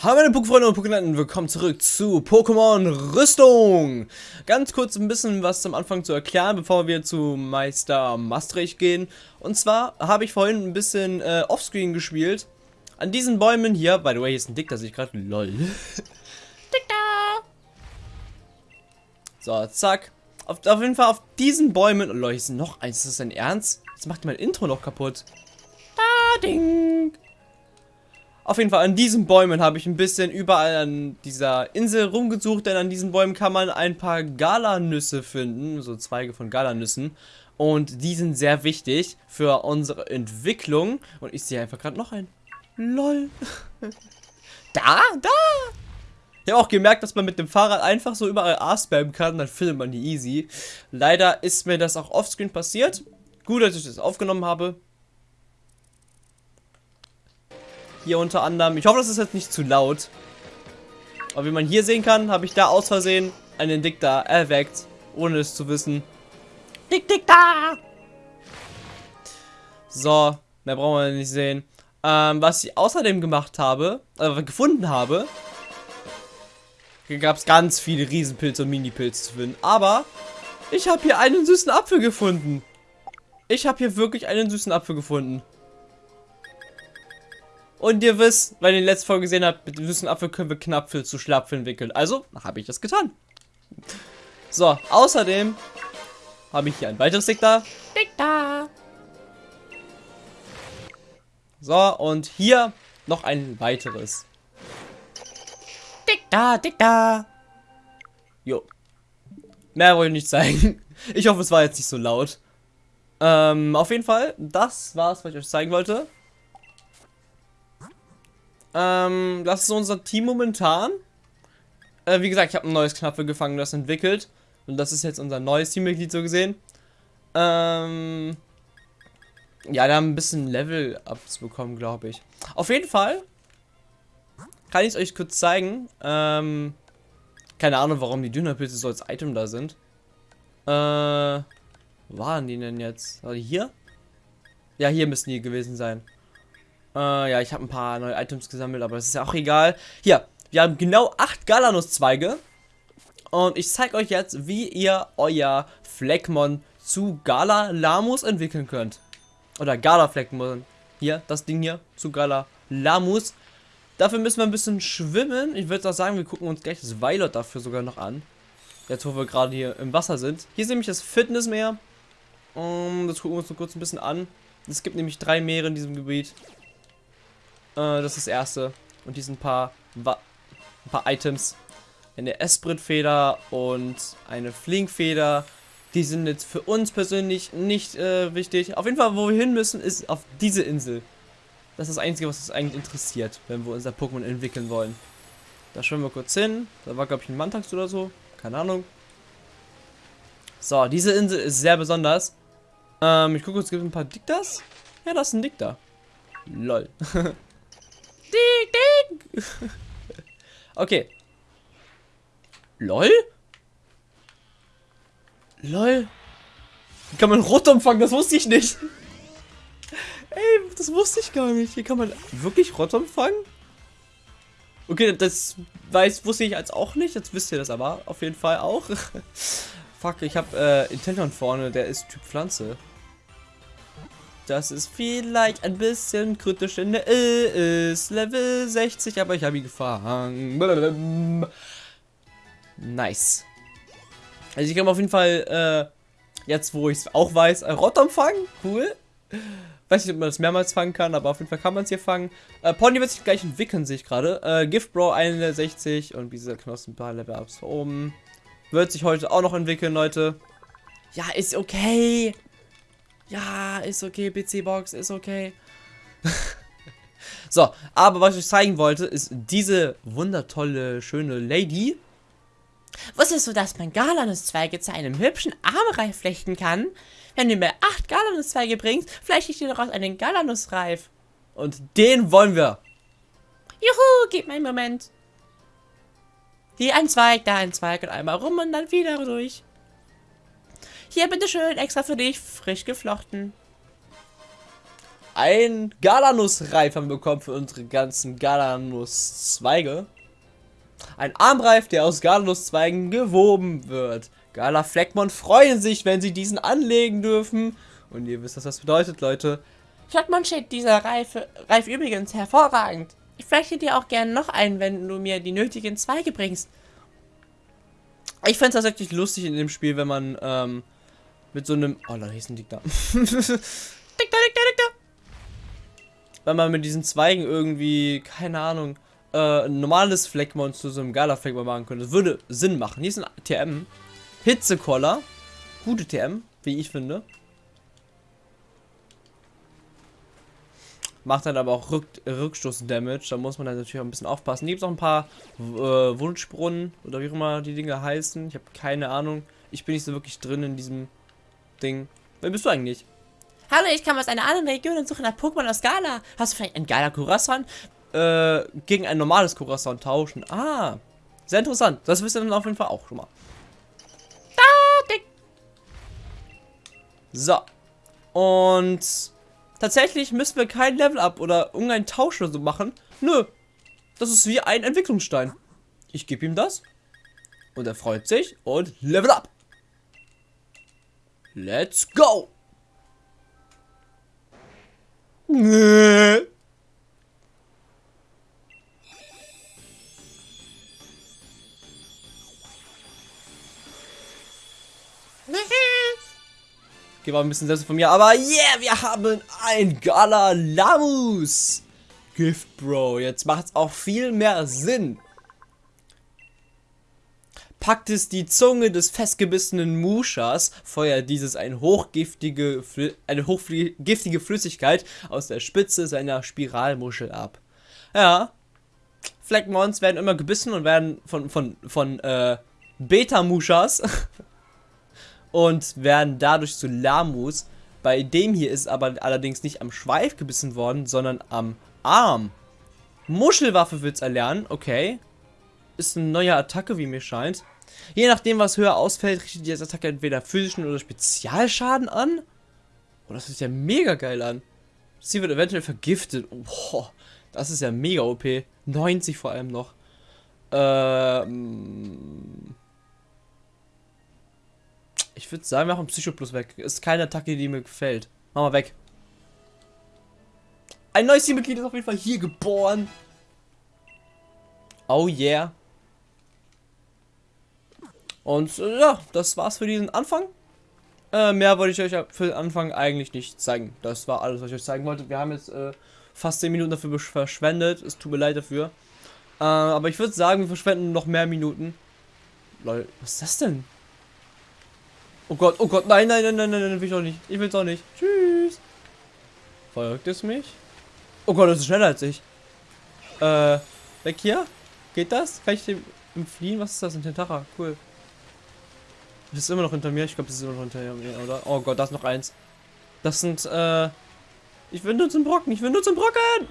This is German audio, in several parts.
Hallo meine Pokéfreunde und Pokénaten, willkommen zurück zu Pokémon Rüstung. Ganz kurz ein bisschen was zum Anfang zu erklären, bevor wir zu Meister Maastricht gehen. Und zwar habe ich vorhin ein bisschen äh, Offscreen gespielt. An diesen Bäumen hier, by the way, hier ist ein Dick, das ich gerade, lol. Dickter! So, zack. Auf, auf, jeden Fall auf diesen Bäumen, oh lol, hier ist noch eins, ist das dein Ernst? Jetzt macht mein Intro noch kaputt. Da, ding! Auf jeden Fall an diesen Bäumen habe ich ein bisschen überall an dieser Insel rumgesucht, denn an diesen Bäumen kann man ein paar Galanüsse finden, so Zweige von Galanüssen. Und die sind sehr wichtig für unsere Entwicklung. Und ich sehe einfach gerade noch ein. LOL. da, da. Ich habe auch gemerkt, dass man mit dem Fahrrad einfach so überall A spammen kann, dann findet man die easy. Leider ist mir das auch offscreen passiert. Gut, dass ich das aufgenommen habe. Hier unter anderem. Ich hoffe, das ist jetzt nicht zu laut. Aber wie man hier sehen kann, habe ich da aus Versehen einen Diktar erweckt, ohne es zu wissen. Dick, Dick, da! So, mehr brauchen wir nicht sehen. Ähm, was ich außerdem gemacht habe, äh, gefunden habe, gab es ganz viele Riesenpilze und Minipilze zu finden. Aber ich habe hier einen süßen Apfel gefunden. Ich habe hier wirklich einen süßen Apfel gefunden. Und ihr wisst, weil ihr die letzte Folge gesehen habt, mit dem süßen Apfel können wir Knapfel zu Schlapfel entwickeln. Also, habe ich das getan. So, außerdem habe ich hier ein weiteres Dick da. Dick da. So, und hier noch ein weiteres. Dick da, dick da. Jo. Mehr wollte ich nicht zeigen. Ich hoffe, es war jetzt nicht so laut. Ähm, auf jeden Fall, das war's, was ich euch zeigen wollte. Ähm, das ist unser Team momentan. Äh, wie gesagt, ich habe ein neues Knapfe gefangen, das entwickelt. Und das ist jetzt unser neues Teammitglied so gesehen. Ähm, ja, da haben ein bisschen Level-Ups bekommen, glaube ich. Auf jeden Fall kann ich es euch kurz zeigen. Ähm, keine Ahnung, warum die Dünnerpilze so als Item da sind. Äh, wo waren die denn jetzt? Also hier? Ja, hier müssen die gewesen sein. Äh, ja, ich habe ein paar neue Items gesammelt, aber das ist ja auch egal. Hier, wir haben genau acht Galanus-Zweige. Und ich zeige euch jetzt, wie ihr euer Fleckmon zu Gala Lamus entwickeln könnt. Oder Gala Fleckmon. Hier, das Ding hier, zu Gala Lamus. Dafür müssen wir ein bisschen schwimmen. Ich würde auch sagen, wir gucken uns gleich das Violet dafür sogar noch an. Jetzt, wo wir gerade hier im Wasser sind. Hier ist nämlich das Fitnessmeer. Um, das gucken wir uns noch kurz ein bisschen an. Es gibt nämlich drei Meere in diesem Gebiet. Äh, das ist das erste. Und ein paar, ein paar Items. Eine Esprit-Feder und eine Flinkfeder. Die sind jetzt für uns persönlich nicht äh, wichtig. Auf jeden Fall, wo wir hin müssen, ist auf diese Insel. Das ist das Einzige, was uns eigentlich interessiert, wenn wir unser Pokémon entwickeln wollen. Da schwimmen wir kurz hin. Da war, glaube ich, ein Mantax oder so. Keine Ahnung. So, diese Insel ist sehr besonders. Ähm, ich gucke, es gibt ein paar Diktas. Ja, das ist ein Dikta. Lol. Ding, ding. okay. LOL? LOL? Wie kann man Rot empfangen? Das wusste ich nicht. Ey, das wusste ich gar nicht. Hier kann man wirklich Rot empfangen? Okay, das weiß, wusste ich als auch nicht. Jetzt wisst ihr das aber auf jeden Fall auch. Fuck, ich habe äh, Intendon vorne, der ist Typ Pflanze. Das ist vielleicht ein bisschen kritisch, denn der ist Level 60, aber ich habe ihn gefangen. Nice. Also ich kann auf jeden Fall, äh, jetzt wo ich es auch weiß, äh, Rotom fangen. Cool. Weiß nicht, ob man das mehrmals fangen kann, aber auf jeden Fall kann man es hier fangen. Äh, Pony wird sich gleich entwickeln, sehe ich gerade. Äh, Gift Bro 61 und dieser Knospen ein paar Level-Ups oben. Wird sich heute auch noch entwickeln, Leute. Ja, ist okay. Ja, ist okay, PC-Box, ist okay. so, aber was ich euch zeigen wollte, ist diese wundertolle, schöne Lady. Wusstest du, dass man Galanuszweige zu einem hübschen Armreif flechten kann? Wenn du mir acht Galanuszweige bringst, flechte ich dir daraus einen Galanusreif. Und den wollen wir. Juhu, gib mir einen Moment. Hier ein Zweig, da ein Zweig und einmal rum und dann wieder durch. Hier, bitteschön, extra für dich, frisch geflochten. ein Galanus-Reif haben wir bekommen für unsere ganzen Galanus-Zweige. Ein Armreif, der aus Galanus-Zweigen gewoben wird. Gala Fleckmon freuen sich, wenn sie diesen anlegen dürfen. Und ihr wisst, was das bedeutet, Leute. Schottmann steht dieser Reife, Reif übrigens hervorragend. Ich flechte dir auch gerne noch einen, wenn du mir die nötigen Zweige bringst. Ich fände es tatsächlich lustig in dem Spiel, wenn man ähm, mit so einem... Oh, da hieß ein Dick da. Dick da, Dick da, Dick da. Wenn man mit diesen Zweigen irgendwie, keine Ahnung, äh, ein normales Fleckmon zu so einem Gala-Fleckmon machen könnte. Das würde Sinn machen. Hier ist ein TM. Hitzekoller. Gute TM, wie ich finde. Macht dann aber auch Rück Rückstoß-Damage. Da muss man dann natürlich auch ein bisschen aufpassen. Hier gibt es auch ein paar äh, Wunschbrunnen oder wie auch immer die Dinge heißen. Ich habe keine Ahnung. Ich bin nicht so wirklich drin in diesem Ding. Wer bist du eigentlich? Hallo, ich komme aus einer anderen Region und suche nach Pokémon aus Gala. Hast du vielleicht ein geiler Curasson? Äh, gegen ein normales Curasson tauschen. Ah, sehr interessant. Das wisst ihr dann auf jeden Fall auch schon mal. So. Und tatsächlich müssen wir kein Level-Up oder irgendeinen Tausch oder so machen. Nö. Das ist wie ein Entwicklungsstein. Ich gebe ihm das. Und er freut sich und Level Up. Let's go. Nee. Okay, war ein bisschen selbst von mir, aber yeah, wir haben ein Galalamus. Gift Bro, jetzt macht es auch viel mehr Sinn. Packt es die Zunge des festgebissenen Muschas, feuert dieses ein hochgiftige, eine hochgiftige Flüssigkeit aus der Spitze seiner Spiralmuschel ab. Ja, Fleckmons werden immer gebissen und werden von, von, von, äh, Beta-Muschas und werden dadurch zu Lamus. Bei dem hier ist aber allerdings nicht am Schweif gebissen worden, sondern am Arm. Muschelwaffe wird es erlernen, okay. Ist eine neue Attacke, wie mir scheint. Je nachdem, was höher ausfällt, richtet die Attacke entweder physischen oder Spezialschaden an. Oh, das ist ja mega geil an. Sie wird eventuell vergiftet. Boah, das ist ja mega OP. 90 vor allem noch. Ähm... Ich würde sagen, wir machen Psycho Plus weg. Ist keine Attacke, die mir gefällt. Machen wir weg. Ein neues Teammitglied ist auf jeden Fall hier geboren. Oh yeah. Und äh, ja, das war's für diesen Anfang. Äh, mehr wollte ich euch für den Anfang eigentlich nicht zeigen. Das war alles, was ich euch zeigen wollte. Wir haben jetzt äh, fast 10 Minuten dafür verschwendet. Es tut mir leid dafür. Äh, aber ich würde sagen, wir verschwenden noch mehr Minuten. Lol, was ist das denn? Oh Gott, oh Gott, nein, nein, nein, nein, nein, nein, will ich auch nicht. Ich will auch nicht. Tschüss. Folgt es mich? Oh Gott, das ist schneller als ich. Äh, weg hier? Geht das? Kann ich dem entfliehen? Was ist das? Ein Tentacha. Cool. Das ist immer noch hinter mir. Ich glaube, das ist immer noch hinter mir, oder? Oh Gott, da ist noch eins. Das sind, äh... Ich will nur zum Brocken. Ich will nur zum Brocken!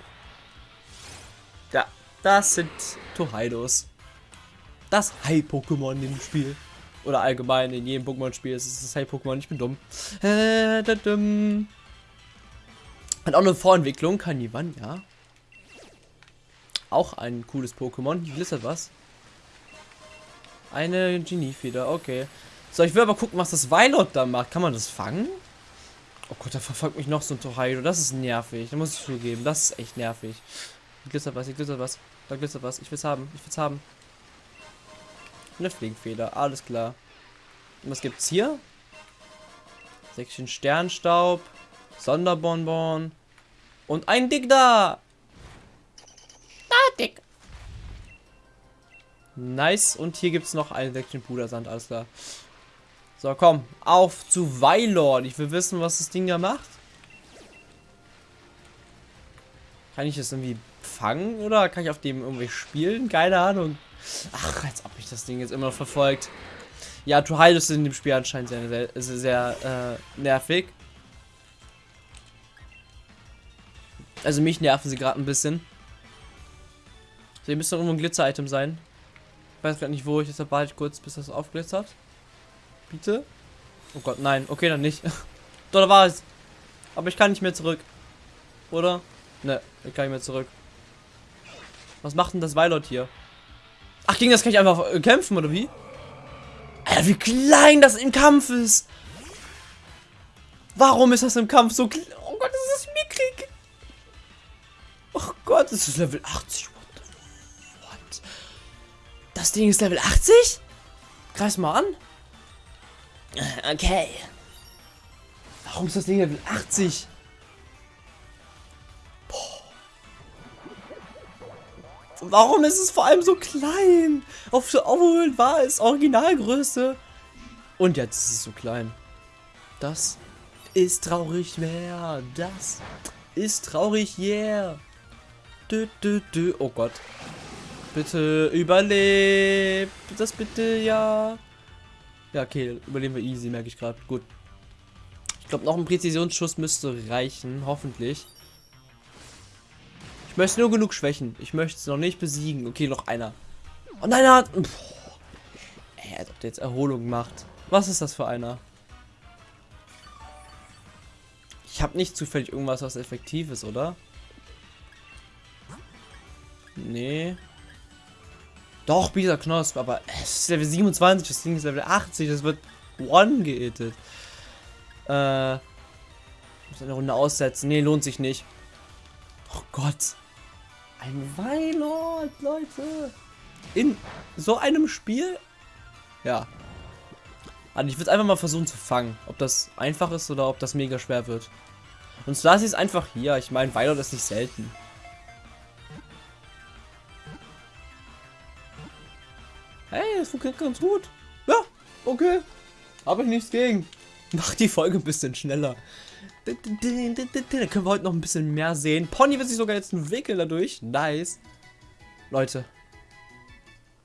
Ja, das sind Tohaidos. Das High-Pokémon dem Spiel. Oder allgemein in jedem Pokémon-Spiel ist es das Hey-Pokémon. Ich bin dumm. Äh, da, dumm. Hat auch eine Vorentwicklung. Kanivan, ja. Auch ein cooles Pokémon. Glitzert was. Eine Genie-Feder, okay. So, ich will aber gucken, was das Weilot da macht. Kann man das fangen? Oh Gott, da verfolgt mich noch so ein Torhaido. Das ist nervig. Da muss ich zugeben. Das ist echt nervig. Hier glitzert was, hier glitzert was. Da glitzert was. Ich will's haben. Ich will's haben. Eine Fliegfeder, alles klar. Und was gibt's hier? Säckchen Sternstaub, Sonderbonbon und ein Dick da. Da, Dick. Nice. Und hier gibt's noch ein Säckchen Pudersand, alles klar. So, komm, auf zu Weilord. Ich will wissen, was das Ding da macht. Kann ich das irgendwie fangen oder kann ich auf dem irgendwie spielen? Keine Ahnung. Ach, als ob mich das Ding jetzt immer noch verfolgt. Ja, Tuhide ist in dem Spiel anscheinend sehr, sehr, sehr, äh, nervig. Also mich nerven sie gerade ein bisschen. So, hier müsste irgendwo ein Glitzer-Item sein. Ich weiß gerade nicht wo, ich deshalb warte ich kurz, bis das aufglitzert. Bitte? Oh Gott, nein. Okay, dann nicht. Doch, da war es. Aber ich kann nicht mehr zurück. Oder? Ne, ich kann nicht mehr zurück. Was macht denn das Weilot hier? Ach, gegen das kann ich einfach äh, kämpfen, oder wie? Alter, wie klein das im Kampf ist. Warum ist das im Kampf so klein? Oh Gott, das ist mickrig. Oh Gott, das ist Level 80. What what? Das Ding ist Level 80? Greif's mal an. Okay. Warum ist das Ding Level 80? Warum ist es vor allem so klein? Auf der Overworld war es Originalgröße. Und jetzt ist es so klein. Das ist traurig mehr. Das ist traurig, yeah. Dü, dü, dü. Oh Gott. Bitte überlebt. Das bitte, ja. Ja, okay, überleben wir easy, merke ich gerade. Gut. Ich glaube, noch ein Präzisionsschuss müsste reichen, hoffentlich. Ich möchte nur genug schwächen. Ich möchte es noch nicht besiegen. Okay, noch einer. Oh nein, er hat... Boah. Er hat jetzt Erholung gemacht. Was ist das für einer? Ich habe nicht zufällig irgendwas, was effektiv ist, oder? Nee. Doch, Bisa Knosp, aber es ist Level 27, das Ding ist Level 80, das wird one geetet. Äh. Ich muss eine Runde aussetzen. Nee, lohnt sich nicht. Oh Gott. Ein Weilord, Leute. In so einem Spiel? Ja. Also ich würde einfach mal versuchen zu fangen. Ob das einfach ist oder ob das mega schwer wird. Und Slasi ist einfach hier. Ich meine, Weilord ist nicht selten. Hey, das funktioniert ganz gut. Ja, okay. Habe ich nichts gegen. Mach die Folge ein bisschen schneller. Da können wir heute noch ein bisschen mehr sehen. Pony wird sich sogar jetzt entwickeln dadurch. Nice. Leute.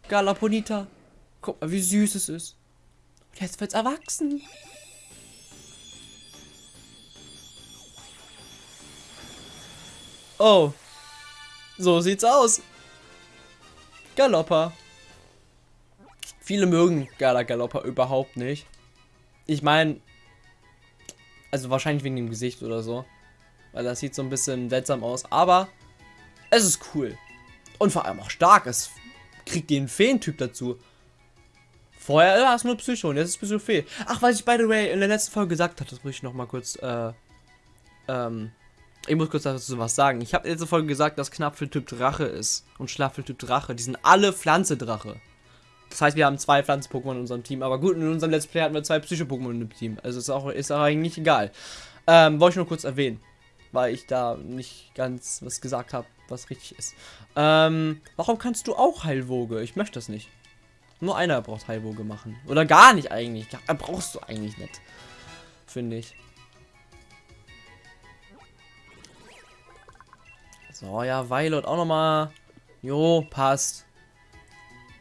Galaponita. Guck mal, wie süß es ist. Und jetzt wird's erwachsen. Oh. So sieht's aus. Galoppa. Viele mögen Gala Galoppa überhaupt nicht. Ich meine, also wahrscheinlich wegen dem Gesicht oder so. Weil das sieht so ein bisschen seltsam aus. Aber es ist cool. Und vor allem auch stark. Es kriegt den Feentyp dazu. Vorher war es nur Psycho und jetzt ist Psycho Fee. Ach, was ich by the way in der letzten Folge gesagt habe, das muss ich noch mal kurz, äh, ähm, ich muss kurz dazu was sagen. Ich habe in der letzten Folge gesagt, dass Knapfeltyp Drache ist und Schlaffeltyp Drache. Die sind alle Pflanze-Drache. Das heißt, wir haben zwei Pflanzen-Pokémon in unserem Team. Aber gut, in unserem Let's Play hatten wir zwei Psycho-Pokémon im Team. Also ist auch, ist auch eigentlich egal. Ähm, wollte ich nur kurz erwähnen. Weil ich da nicht ganz was gesagt habe, was richtig ist. Ähm, warum kannst du auch Heilwoge? Ich möchte das nicht. Nur einer braucht Heilwoge machen. Oder gar nicht eigentlich. Ja, brauchst du eigentlich nicht. Finde ich. So, ja, Violet auch nochmal. Jo, passt.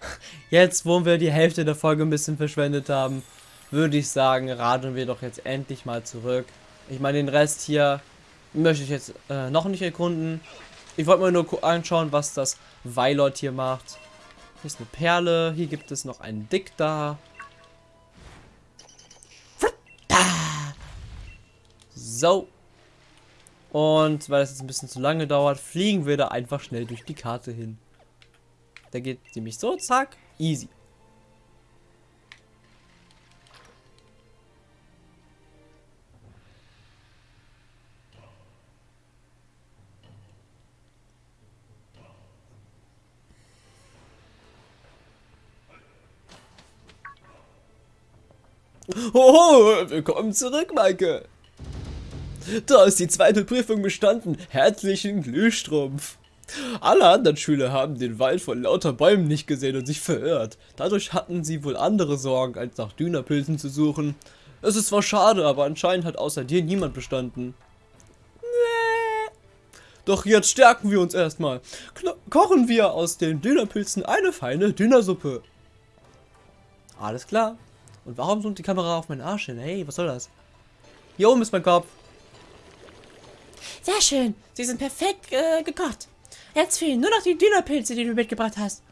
Jetzt, wo wir die Hälfte der Folge ein bisschen verschwendet haben, würde ich sagen, radeln wir doch jetzt endlich mal zurück. Ich meine, den Rest hier möchte ich jetzt äh, noch nicht erkunden. Ich wollte mir nur anschauen, was das Weilort hier macht. Hier ist eine Perle, hier gibt es noch einen Dick da. So. Und weil das jetzt ein bisschen zu lange dauert, fliegen wir da einfach schnell durch die Karte hin. Der geht nämlich so, zack, easy. Oh, willkommen zurück, Maike. Da ist die zweite Prüfung bestanden. Herzlichen Glühstrumpf. Alle anderen Schüler haben den Wald vor lauter Bäumen nicht gesehen und sich verirrt. Dadurch hatten sie wohl andere Sorgen, als nach Dünapilzen zu suchen. Es ist zwar schade, aber anscheinend hat außer dir niemand bestanden. Doch jetzt stärken wir uns erstmal. Kochen wir aus den Dünapilzen eine feine Dünnersuppe. Alles klar. Und warum zoomt die Kamera auf meinen Arsch hin? Hey, was soll das? Hier oben ist mein Kopf. Sehr schön. Sie sind perfekt äh, gekocht. Jetzt fehlen nur noch die Dünnerpilze, die du mitgebracht hast.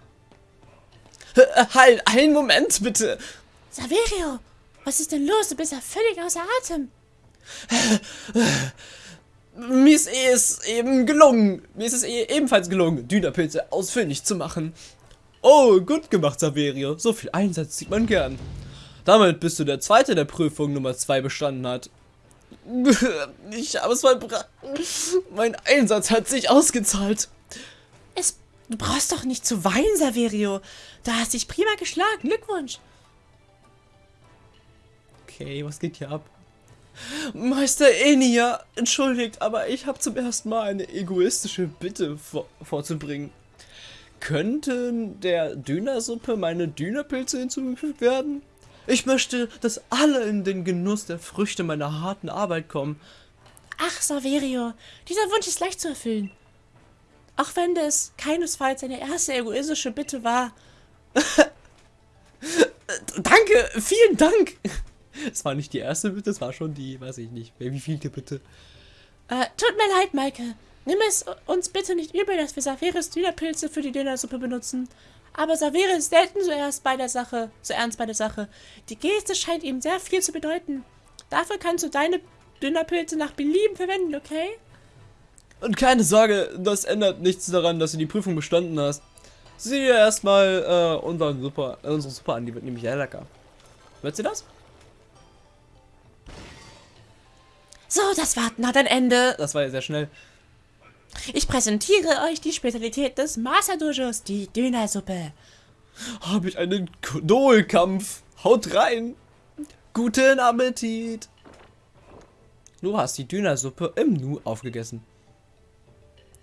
Halt, einen Moment bitte. Saverio, was ist denn los? Du bist ja völlig außer Atem. mir ist eh es eben gelungen. Mir ist es eh ebenfalls gelungen, Dünapilze ausfindig zu machen. Oh, gut gemacht, Saverio. So viel Einsatz sieht man gern. Damit bist du der Zweite, der Prüfung Nummer 2 bestanden hat. Ich habe es verbrannt. Mein Einsatz hat sich ausgezahlt. Es, du brauchst doch nicht zu weinen, Saverio. Du hast dich prima geschlagen. Glückwunsch. Okay, was geht hier ab? Meister Enia, entschuldigt, aber ich habe zum ersten Mal eine egoistische Bitte vor vorzubringen. Könnten der Dönersuppe meine Dönerpilze hinzugefügt werden? Ich möchte, dass alle in den Genuss der Früchte meiner harten Arbeit kommen. Ach, Saverio, dieser Wunsch ist leicht zu erfüllen. Auch wenn das keinesfalls eine erste egoistische Bitte war. Danke, vielen Dank. Es war nicht die erste Bitte, es war schon die, weiß ich nicht, wie vielte Bitte. Äh, tut mir leid, Maike. Nimm es uns bitte nicht übel, dass wir Saveris Dönerpilze für die Dönersuppe benutzen. Aber Savere ist selten so erst bei der Sache, so ernst bei der Sache. Die Geste scheint ihm sehr viel zu bedeuten. Dafür kannst du deine Dönerpilze nach Belieben verwenden, okay? Und keine Sorge, das ändert nichts daran, dass du die Prüfung bestanden hast. Sieh dir erstmal äh, unseren Super, äh, unsere Suppe an, die wird nämlich sehr lecker. Hört sie das? So, das Warten hat ein Ende. Das war ja sehr schnell. Ich präsentiere euch die Spezialität des Master Dojos, die Dönersuppe. Habe ich einen Kodolkampf? Haut rein! Guten Appetit! Du hast die Dönersuppe im Nu aufgegessen.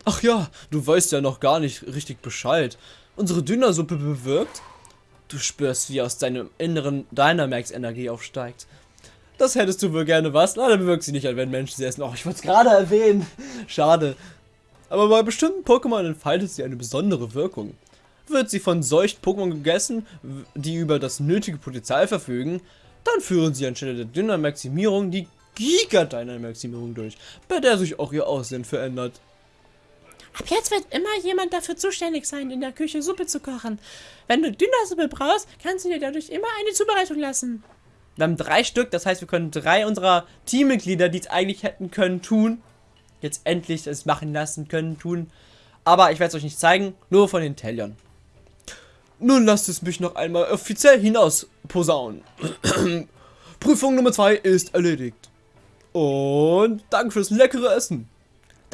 Ach ja, du weißt ja noch gar nicht richtig Bescheid. Unsere Dönersuppe bewirkt, du spürst, wie aus deinem Inneren Dynamax-Energie aufsteigt. Das hättest du wohl gerne was? Leider bewirkt sie nicht, wenn Menschen sie essen. Oh, ich wollte es gerade erwähnen. Schade. Aber bei bestimmten Pokémon entfaltet sie eine besondere Wirkung. Wird sie von solchen Pokémon gegessen, die über das nötige Potenzial verfügen, dann führen sie anstelle der Dynamaximierung die Giga-Dynamaximierung durch, bei der sich auch ihr Aussehen verändert. Ab jetzt wird immer jemand dafür zuständig sein, in der Küche Suppe zu kochen. Wenn du Dünnersuppe brauchst, kannst du dir dadurch immer eine Zubereitung lassen. Wir haben drei Stück, das heißt, wir können drei unserer Teammitglieder, die es eigentlich hätten können, tun, jetzt endlich es machen lassen können, tun. Aber ich werde es euch nicht zeigen, nur von den Tellern. Nun lasst es mich noch einmal offiziell hinaus posaunen. Prüfung Nummer 2 ist erledigt. Und danke fürs leckere Essen.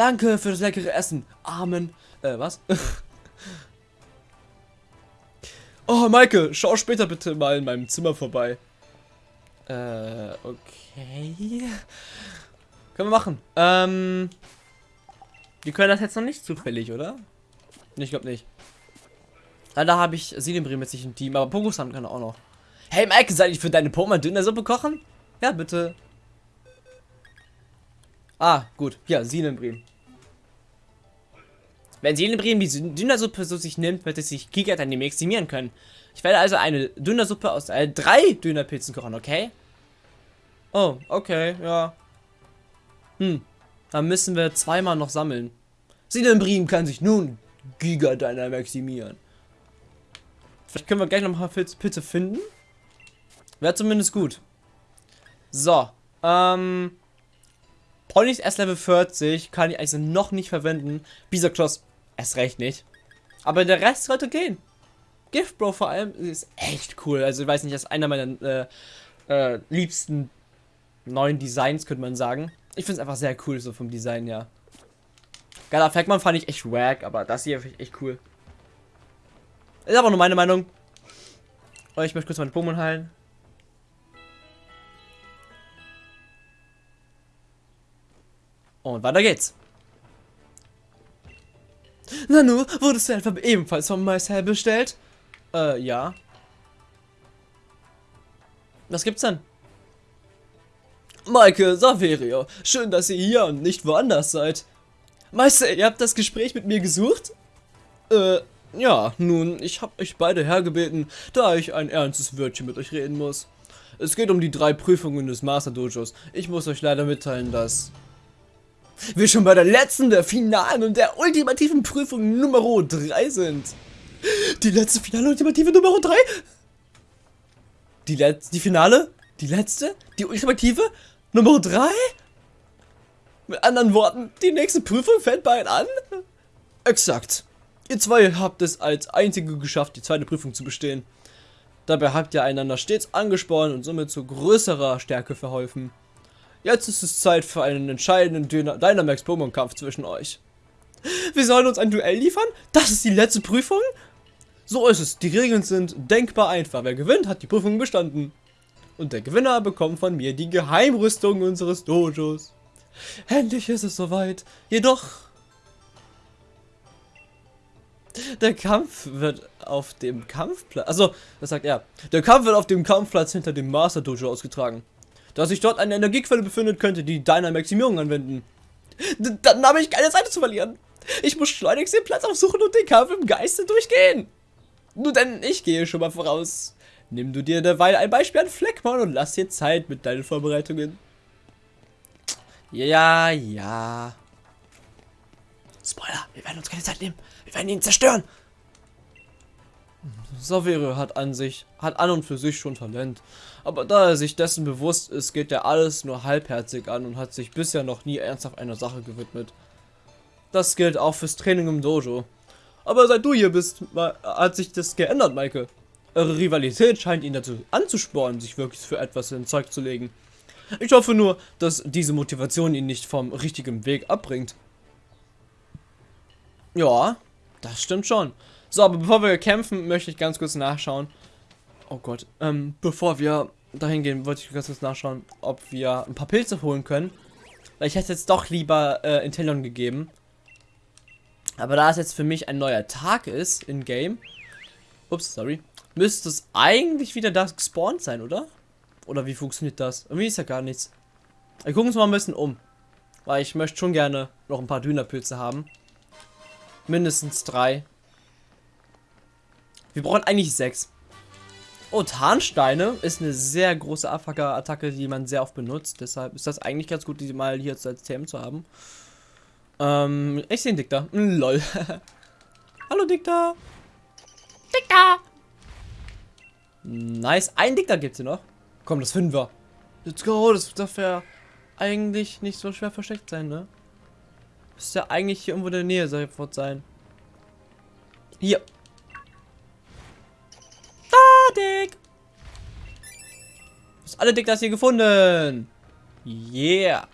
Danke für das leckere Essen. Amen. Äh, was? oh, Maike, schau später bitte mal in meinem Zimmer vorbei. Äh, okay. Können wir machen. Ähm, die können das jetzt noch nicht zufällig, oder? Ich glaube nicht. Ah, da habe ich Silembrim jetzt nicht im Team, aber Pokusan kann auch noch. Hey Mike, soll ich für deine Pokémon Dönersuppe kochen? Ja, bitte. Ah, gut. Ja, Silembrim. Wenn Silembrim die Dönersuppe so sich nimmt, wird es sich Giga dann maximieren können. Ich werde also eine Dönersuppe aus äh, drei Dönerpilzen kochen, okay? Oh, okay, ja. Hm, dann müssen wir zweimal noch sammeln. Silembrim kann sich nun Giga deiner maximieren. Vielleicht können wir gleich noch mal Pilze finden. Wäre zumindest gut. So, ähm... Ponys erst Level 40 kann ich also noch nicht verwenden. Bisakloss erst recht nicht. Aber der Rest sollte gehen. Gift Bro vor allem ist echt cool. Also ich weiß nicht, das ist einer meiner äh, äh, liebsten neuen Designs, könnte man sagen. Ich finde es einfach sehr cool, so vom Design her. Geiler Fackman fand ich echt wack, aber das hier finde ich echt cool. Ist aber nur meine Meinung. Oh, ich möchte kurz meine Pokémon heilen. Und weiter geht's. Nanu, wurdest du etwa ebenfalls von Marcel bestellt? Äh, ja. Was gibt's denn? Maike, Saverio, schön, dass ihr hier und nicht woanders seid. Meister, ihr habt das Gespräch mit mir gesucht? Äh, ja, nun, ich hab euch beide hergebeten, da ich ein ernstes Wörtchen mit euch reden muss. Es geht um die drei Prüfungen des Master Dojos. Ich muss euch leider mitteilen, dass wir schon bei der letzten, der finalen und der ultimativen Prüfung Nummer 3 sind. Die letzte finale ultimative Nummer 3? Die letzte, die finale? Die letzte? Die ultimative? Nummer 3? Mit anderen Worten, die nächste Prüfung fällt bald an? Exakt. Ihr zwei habt es als einzige geschafft, die zweite Prüfung zu bestehen. Dabei habt ihr einander stets angespornt und somit zu größerer Stärke verholfen. Jetzt ist es Zeit für einen entscheidenden Dynamax-Pokémon-Kampf zwischen euch. Wir sollen uns ein Duell liefern? Das ist die letzte Prüfung? So ist es. Die Regeln sind denkbar einfach. Wer gewinnt, hat die Prüfung bestanden. Und der Gewinner bekommt von mir die Geheimrüstung unseres Dojos. Endlich ist es soweit. Jedoch... Der Kampf wird auf dem Kampfplatz... Also, das sagt er. Der Kampf wird auf dem Kampfplatz hinter dem Master Dojo ausgetragen. Da sich dort eine Energiequelle befindet, könnte die Dynamaximierung anwenden. D dann habe ich keine Zeit zu verlieren. Ich muss schleunigst den Platz aufsuchen und den Kampf im Geiste durchgehen. Nur denn ich gehe schon mal voraus. Nimm du dir derweil ein Beispiel an Fleckmann und lass dir Zeit mit deinen Vorbereitungen. Ja, ja. Spoiler, wir werden uns keine Zeit nehmen. Wir werden ihn zerstören. Savere hat an sich, hat an und für sich schon Talent. Aber da er sich dessen bewusst ist, geht er alles nur halbherzig an und hat sich bisher noch nie ernsthaft einer Sache gewidmet. Das gilt auch fürs Training im Dojo. Aber seit du hier bist, hat sich das geändert, Maike. Eure Rivalität scheint ihn dazu anzuspornen, sich wirklich für etwas in Zeug zu legen. Ich hoffe nur, dass diese Motivation ihn nicht vom richtigen Weg abbringt. Ja, das stimmt schon. So, aber bevor wir kämpfen, möchte ich ganz kurz nachschauen. Oh Gott, ähm, bevor wir dahin gehen, wollte ich ganz kurz nachschauen, ob wir ein paar Pilze holen können. Weil ich hätte jetzt doch lieber äh, Intellon gegeben. Aber da es jetzt für mich ein neuer Tag ist in Game, ups, sorry, müsste es eigentlich wieder das gespawnt sein, oder? Oder wie funktioniert das? Irgendwie ist ja gar nichts. Wir gucken uns mal ein bisschen um. Weil ich möchte schon gerne noch ein paar Dünnerpilze haben. Mindestens drei. Wir brauchen eigentlich sechs. Oh, Tarnsteine ist eine sehr große Abfacker-Attacke, die man sehr oft benutzt. Deshalb ist das eigentlich ganz gut, die mal hier als TM zu haben. Ähm, ich sehe einen Dikter. Mm, lol. Hallo, Dikter. Dikter. Nice. Ein Dikter gibt's hier noch. Komm, das finden wir. Let's go. Das darf ja eigentlich nicht so schwer versteckt sein, ne? Müsste ja eigentlich hier irgendwo in der Nähe sofort sein. Hier. Dick. Du hast alle Dick das hier gefunden. Yeah.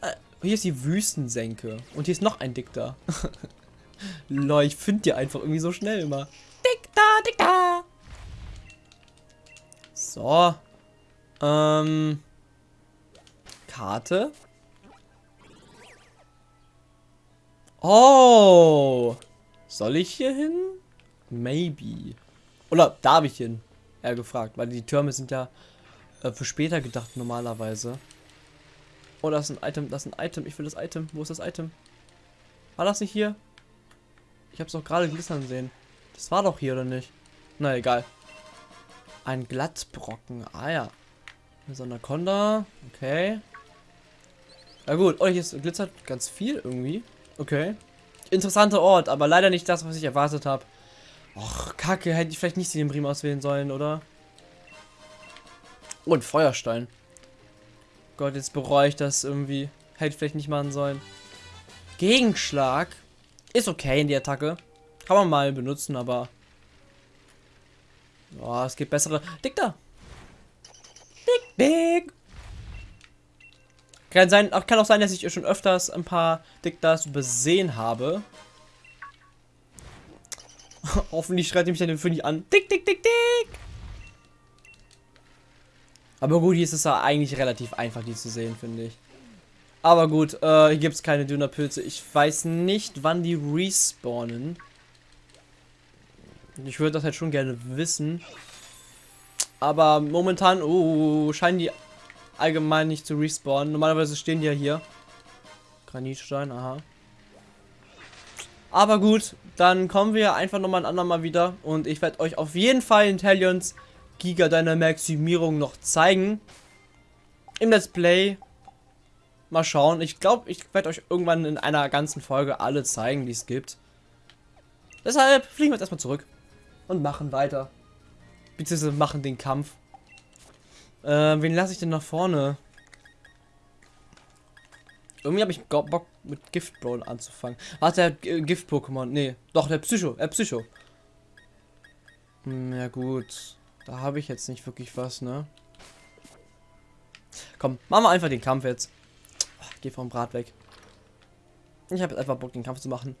Äh, hier ist die Wüstensenke. Und hier ist noch ein Dick da. Lol, ich finde die einfach irgendwie so schnell immer. Dick da, Dick da. So. Ähm. Karte. Oh. Soll ich hier hin? Maybe. Oder darf ich hin? Er gefragt, weil die Türme sind ja äh, für später gedacht normalerweise. Oh, das ist ein Item, das ist ein Item. Ich will das Item. Wo ist das Item? War das nicht hier? Ich habe es doch gerade glitzern sehen. Das war doch hier, oder nicht? Na, egal. Ein Glattbrocken. Ah ja. Eine Sonderkonda. Okay. Na gut. Oh, hier ist glitzert ganz viel irgendwie. Okay. Interessanter Ort, aber leider nicht das, was ich erwartet habe. Och, kacke. Hätte ich vielleicht nicht den Brim auswählen sollen, oder? Oh, ein Feuerstein. Gott, jetzt bereue ich das irgendwie. Hätte vielleicht nicht machen sollen. Gegenschlag. Ist okay in die Attacke. Kann man mal benutzen, aber Oh, es gibt bessere. Dick da. Dick, dick. Kann, sein, kann auch sein, dass ich schon öfters ein paar Diktas übersehen habe. Hoffentlich schreit mich dann für nicht an. Dick, dick, dick, dick. Aber gut, hier ist es ja eigentlich relativ einfach, die zu sehen, finde ich. Aber gut, äh, hier gibt es keine Dünnerpilze. Ich weiß nicht, wann die respawnen. Ich würde das halt schon gerne wissen. Aber momentan, oh, scheinen die allgemein nicht zu respawnen. Normalerweise stehen die ja hier. Granitstein, aha. Aber gut, dann kommen wir einfach nochmal ein andermal wieder. Und ich werde euch auf jeden Fall Intellions Giga Maximierung noch zeigen. Im Let's Play. Mal schauen. Ich glaube, ich werde euch irgendwann in einer ganzen Folge alle zeigen, die es gibt. Deshalb fliegen wir jetzt erstmal zurück und machen weiter. Beziehungsweise machen den Kampf. Äh, wen lasse ich denn nach vorne? Irgendwie habe ich Bock mit Giftbrawl anzufangen. Warte, der äh, Gift-Pokémon. Nee, doch, der Psycho. Äh, Psycho. Hm, ja gut. Da habe ich jetzt nicht wirklich was, ne? Komm, machen wir einfach den Kampf jetzt. geh vom Brat weg. Ich habe jetzt einfach Bock, den Kampf zu machen.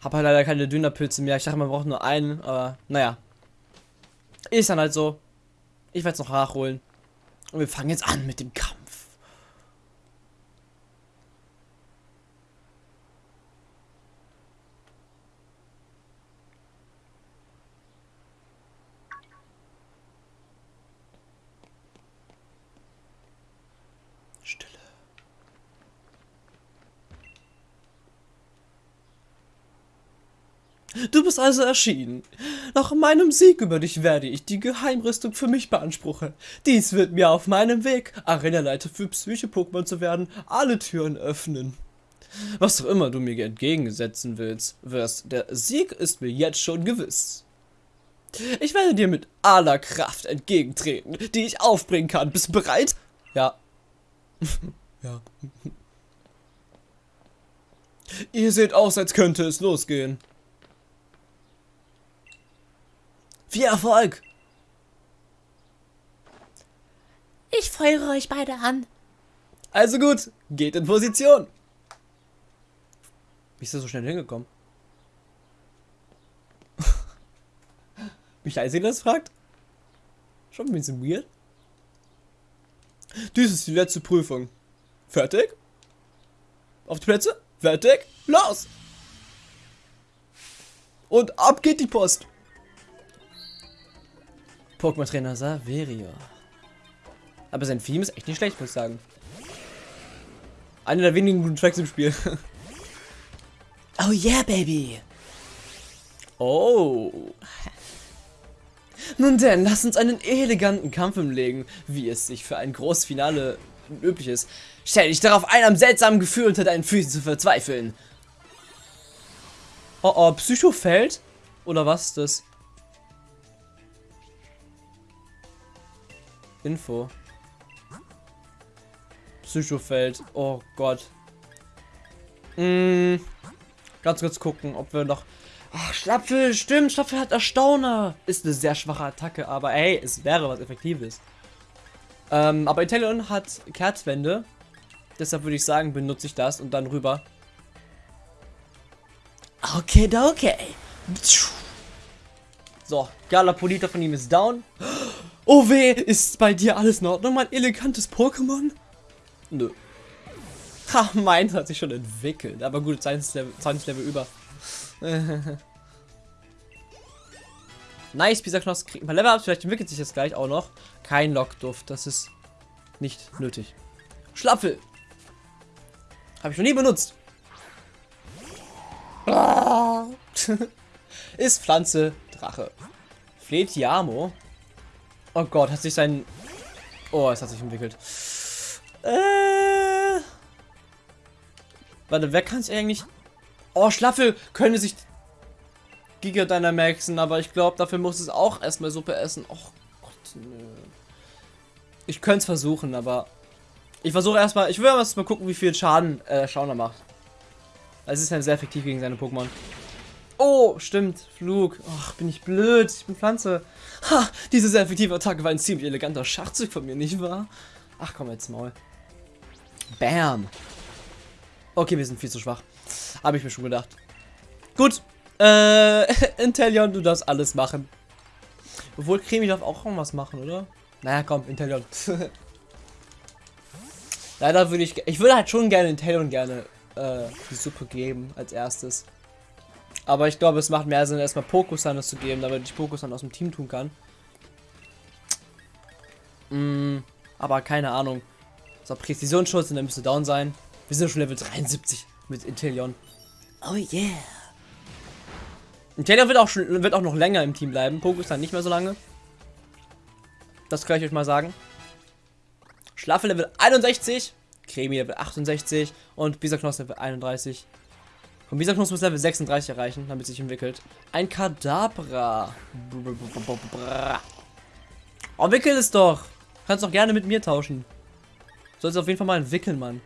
Hab halt leider keine Dünnerpilze mehr. Ich dachte, man braucht nur einen, aber naja. Ist dann halt so. Ich werde es noch nachholen. Und wir fangen jetzt an mit dem Kampf. Du bist also erschienen. Nach meinem Sieg über dich werde ich die Geheimrüstung für mich beanspruchen. Dies wird mir auf meinem Weg, Arenaleiter für Psyche-Pokémon zu werden, alle Türen öffnen. Was auch immer du mir entgegensetzen willst, wirst, der Sieg ist mir jetzt schon gewiss. Ich werde dir mit aller Kraft entgegentreten, die ich aufbringen kann. Bist du bereit? Ja. ja. Ihr seht aus, als könnte es losgehen. Viel Erfolg! Ich feuere euch beide an. Also gut, geht in Position. Wie ist das so schnell hingekommen? Mich Eisig das fragt? Schon ein bisschen weird. Dies ist die letzte Prüfung. Fertig? Auf die Plätze? Fertig? Los! Und ab geht die Post. Pokémon-Trainer Saverio. Aber sein Theme ist echt nicht schlecht, muss ich sagen. Einer der wenigen guten Tracks im Spiel. oh yeah, baby. Oh. Nun denn, lass uns einen eleganten Kampf umlegen, wie es sich für ein großes Finale üblich ist. Stell dich darauf ein, am seltsamen Gefühl unter deinen Füßen zu verzweifeln. Oh oh, Psycho fällt? Oder was ist das? Info. Psychofeld. Oh Gott. Hm. Ganz kurz gucken, ob wir noch... Ach, Schlapfel, stimmt, Schlapfel hat Erstauner. Ist eine sehr schwache Attacke, aber hey, es wäre was Effektives. Ähm, aber Italian hat Kerzwände. Deshalb würde ich sagen, benutze ich das und dann rüber. Okay, okay. So, Galapolita von ihm ist down. Weh, ist bei dir alles in Ordnung, mein elegantes Pokémon? Nö. Ha, meins hat sich schon entwickelt. Aber gut, seins Level, seins Level über. nice, Pisaknoss kriegt ein paar Level ab. Vielleicht entwickelt sich das gleich auch noch. Kein Lockduft, das ist nicht nötig. Schlapfel. Habe ich noch nie benutzt. ist Pflanze Drache. Fletiamo. Oh Gott, hat sich sein... Oh, es hat sich entwickelt. Äh... Warte, wer kann es eigentlich... Oh, Schlaffe könnte sich Giga Dynamaxen, aber ich glaube, dafür muss es auch erstmal Suppe essen. Oh Gott, nö. Ich könnte es versuchen, aber... Ich versuche erstmal... Ich will erstmal gucken, wie viel Schaden äh, Schauner macht. Es ist ja sehr effektiv gegen seine Pokémon. Oh, stimmt. Flug. Ach, bin ich blöd. Ich bin Pflanze. Ha, diese sehr effektive Attacke war ein ziemlich eleganter Schachzug von mir, nicht wahr? Ach, komm jetzt mal. Bam. Okay, wir sind viel zu schwach. Habe ich mir schon gedacht. Gut. Äh, Intellion, du darfst alles machen. Obwohl, Cremi darf auch irgendwas machen, oder? Naja, komm, Intellion. Leider würde ich... Ich würde halt schon gerne Intellion gerne äh, die Suppe geben als erstes. Aber ich glaube, es macht mehr Sinn, erstmal Pokusan das zu geben, damit ich Pokusan aus dem Team tun kann. Mm, aber keine Ahnung. So, Präzisionsschutz und dann müsste down sein. Wir sind schon Level 73 mit Intellion. Oh yeah. Intellion wird auch, schon, wird auch noch länger im Team bleiben. Pokusan nicht mehr so lange. Das kann ich euch mal sagen. Schlafe Level 61. Cremi Level 68. Und Bisaknoss Level 31. Und dieser Knuss muss Level 36 erreichen, damit sich entwickelt. Ein Kadabra. Oh, wickel es doch. Kannst doch gerne mit mir tauschen. Sollst auf jeden Fall mal entwickeln, Mann.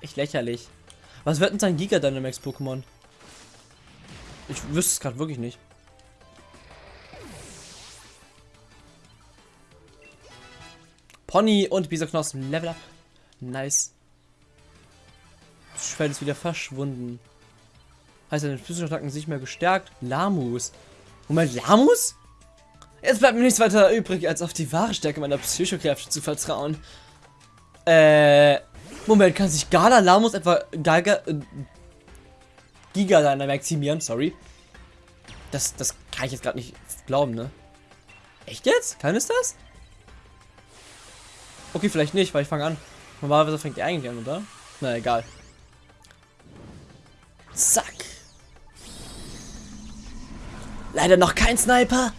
echt lächerlich. Was wird denn sein Giga Dynamax Pokémon? Ich wüsste es gerade wirklich nicht. Pony und Bisaknossen. Level up. Nice. Das Schwert ist wieder verschwunden. Heißt, seine physischen Attacken sich mehr gestärkt. Lamus. Moment, Lamus? Jetzt bleibt mir nichts weiter übrig, als auf die wahre Stärke meiner Psychokräfte zu vertrauen. Äh, Moment, kann sich Gala Lamus etwa Giga, äh, Giga maximieren? Sorry. Das, das kann ich jetzt gerade nicht glauben, ne? Echt jetzt? Kann es das? Okay, vielleicht nicht, weil ich fange an. Normalerweise fängt die eigentlich an, oder? Na, egal. Zack. Leider noch kein Sniper,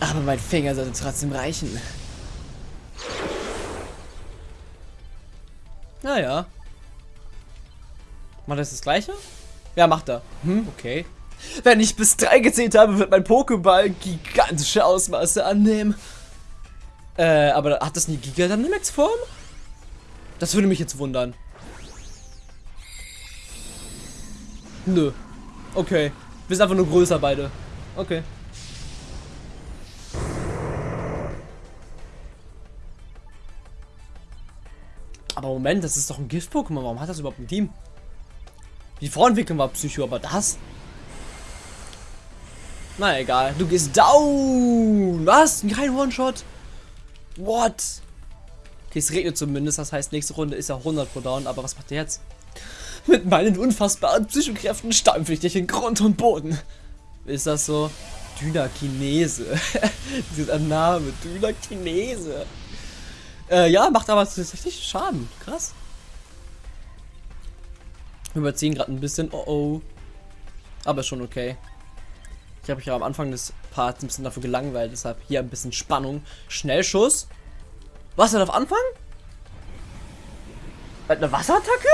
aber mein Finger sollte trotzdem reichen. Naja. Macht das das gleiche? Ja, macht er. Hm, okay. Wenn ich bis drei gezählt habe, wird mein Pokéball gigantische Ausmaße annehmen. Äh, aber hat das eine Giga Dynamax Form? Das würde mich jetzt wundern. Nö. Okay. Wir sind einfach nur größer beide. Okay. Aber Moment, das ist doch ein Gift-Pokémon. Warum hat das überhaupt ein Team? Die Vorentwicklung war Psycho, aber das? Na egal. Du gehst down. Was? Kein One-Shot? What? Okay, es regnet zumindest. Das heißt, nächste Runde ist er 100 pro down. Aber was macht er jetzt? Mit meinen unfassbaren Psychokräften stampfe ich dich in Grund und Boden. Ist das so? Dynakinese. Dieser Name, Dynakinese. Äh, ja, macht aber tatsächlich Schaden. Krass. Überziehen gerade ein bisschen. Oh oh. Aber schon okay. Ich habe mich ja am Anfang des Parts ein bisschen dafür gelangweilt, deshalb hier ein bisschen Spannung. Schnellschuss. Was denn auf Anfang? Eine Wasserattacke?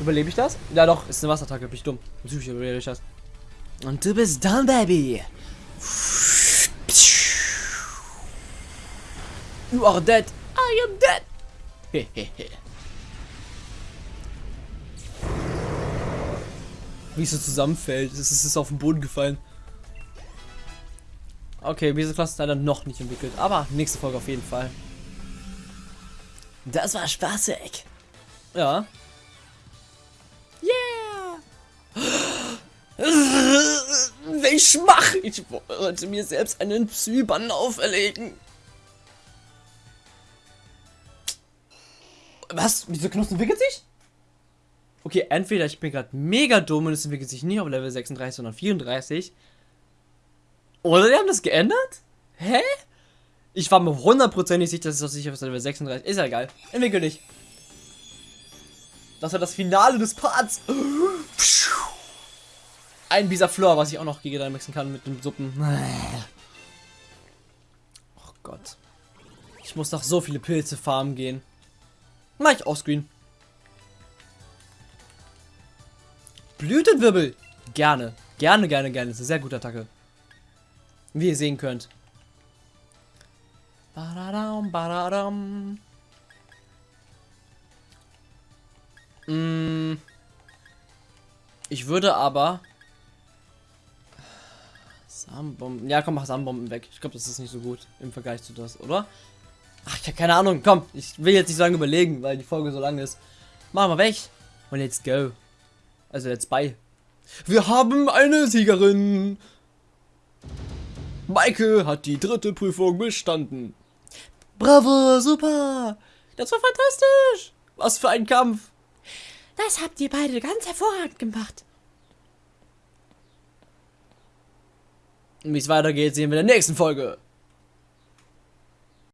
Überlebe ich das? Ja doch, ist eine Wasserattacke, bin ich dumm. Natürlich überlebe ich das. Und du bist done, Baby. You are dead. I am dead. Hehehe. Wie es so zusammenfällt. Es ist, ist auf den Boden gefallen. Okay, diese Klasse ist leider noch nicht entwickelt. Aber nächste Folge auf jeden Fall. Das war spaßig. Ja. Welch Schmach! Ich wollte mir selbst einen Psyban auferlegen. Was? Wieso Knuss entwickelt sich? Okay, entweder ich bin gerade mega dumm und es entwickelt sich nicht auf Level 36, sondern 34. Oder die haben das geändert? Hä? Ich war mir hundertprozentig sicher, dass es sicher auf Level 36 ist. ja egal. Entwickelt nicht. Das war das Finale des Parts. Ein Bisa Flor, was ich auch noch gegen mixen kann mit den Suppen. Oh Gott. Ich muss noch so viele Pilze farmen gehen. Mach ich offscreen. Blütenwirbel. Gerne. Gerne, gerne, gerne. Das ist eine sehr gute Attacke. Wie ihr sehen könnt. Badadam, badadam. Mm. Ich würde aber... Samenbomben... Ja, komm, mach Samenbomben weg. Ich glaube, das ist nicht so gut im Vergleich zu das, oder? Ach, ich habe keine Ahnung. Komm, ich will jetzt nicht so lange überlegen, weil die Folge so lang ist. Machen wir weg. Und let's go. Also jetzt bei. Wir haben eine Siegerin. Maike hat die dritte Prüfung bestanden. Bravo, super. Das war fantastisch. Was für ein Kampf. Das habt ihr beide ganz hervorragend gemacht. Wie es weitergeht, sehen wir in der nächsten Folge.